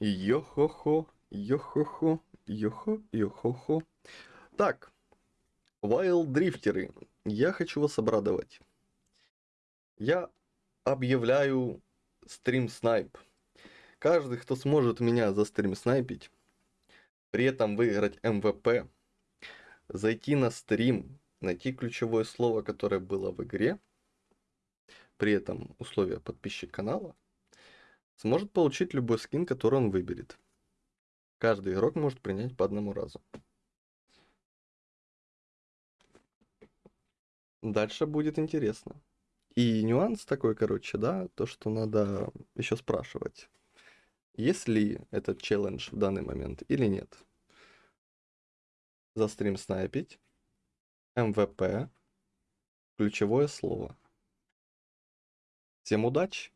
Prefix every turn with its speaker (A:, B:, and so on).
A: Йо-хо-хо, йо-хо-хо, йо-хо, йо-хо-хо. Так, вайлд-дрифтеры, я хочу вас обрадовать. Я объявляю стрим снайп. Каждый, кто сможет меня за стрим снайпить, при этом выиграть МВП, зайти на стрим, найти ключевое слово, которое было в игре, при этом условия подписчик канала, сможет получить любой скин, который он выберет. Каждый игрок может принять по одному разу. Дальше будет интересно. И нюанс такой, короче, да, то, что надо еще спрашивать, есть ли этот челлендж в данный момент или нет. За стрим снайпить, МВП, ключевое слово. Всем удачи!